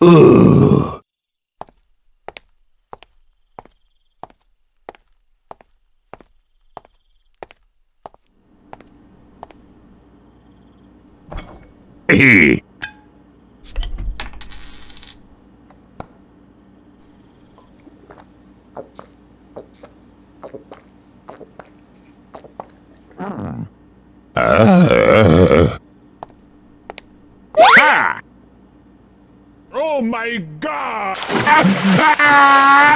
うええ。Hehe. Oh my god! Ah.